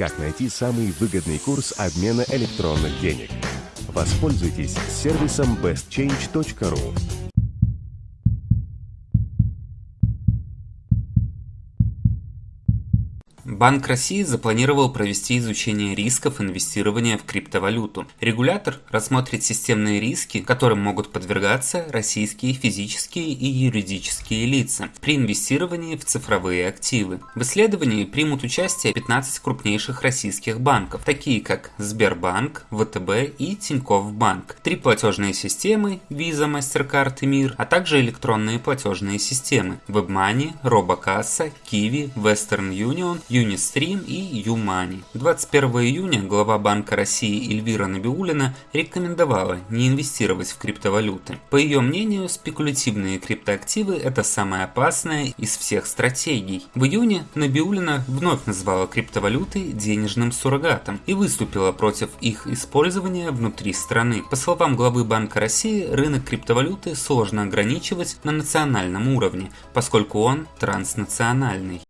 Как найти самый выгодный курс обмена электронных денег? Воспользуйтесь сервисом bestchange.ru. Банк России запланировал провести изучение рисков инвестирования в криптовалюту. Регулятор рассмотрит системные риски, которым могут подвергаться российские физические и юридические лица при инвестировании в цифровые активы. В исследовании примут участие 15 крупнейших российских банков, такие как Сбербанк, ВТБ и Тинькофф Банк, три платежные системы Visa, MasterCard и Мир, а также электронные платежные системы WebMoney, Робокасса, Kiwi, Western Union, Unistream и Юмани. 21 июня глава Банка России Эльвира Набиулина рекомендовала не инвестировать в криптовалюты. По ее мнению, спекулятивные криптоактивы – это самая опасная из всех стратегий. В июне Набиулина вновь назвала криптовалюты денежным суррогатом и выступила против их использования внутри страны. По словам главы Банка России, рынок криптовалюты сложно ограничивать на национальном уровне, поскольку он транснациональный.